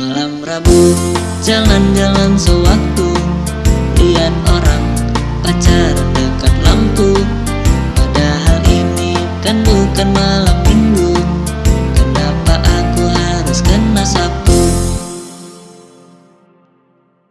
Malam Rabu jalan-jalan sewaktu. Lihat orang pacar dekat lampu. Padahal ini kan bukan malam.